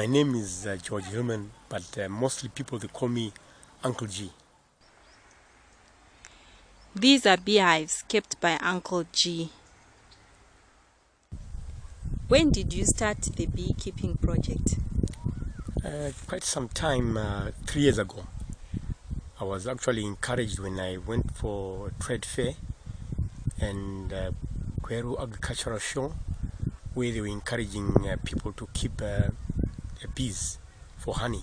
My name is uh, George Hillman, but uh, mostly people they call me Uncle G. These are beehives kept by Uncle G. When did you start the beekeeping project? Uh, quite some time, uh, three years ago. I was actually encouraged when I went for a trade fair and uh, Gweru Agricultural Show, where they were encouraging uh, people to keep uh, bees for honey.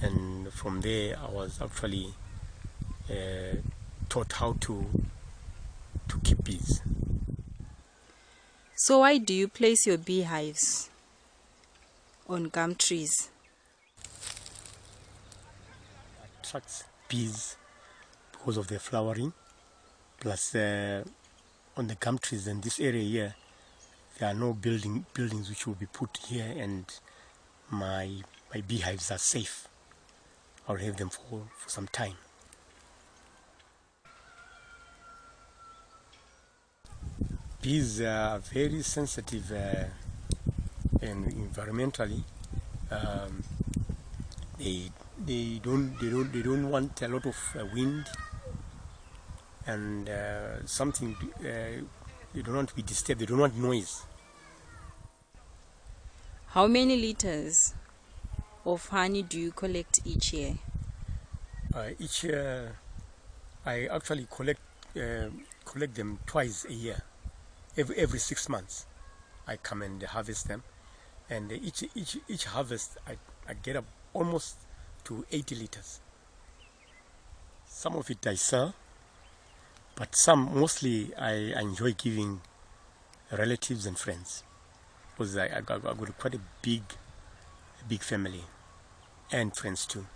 And from there, I was actually uh, taught how to to keep bees. So why do you place your beehives on gum trees? Attracts bees because of their flowering, plus uh, on the gum trees in this area here, there are no building buildings which will be put here, and my my beehives are safe. I'll have them for, for some time. Bees are very sensitive uh, and environmentally. Um, they they don't they don't they don't want a lot of uh, wind and uh, something uh, they don't want to be disturbed. They don't want noise. How many liters of honey do you collect each year? Uh, each year, I actually collect uh, collect them twice a year. Every every six months, I come and harvest them, and each each each harvest I, I get up almost to 80 liters. Some of it I sell, but some mostly I, I enjoy giving relatives and friends because I, I, I got quite a big, big family and friends too.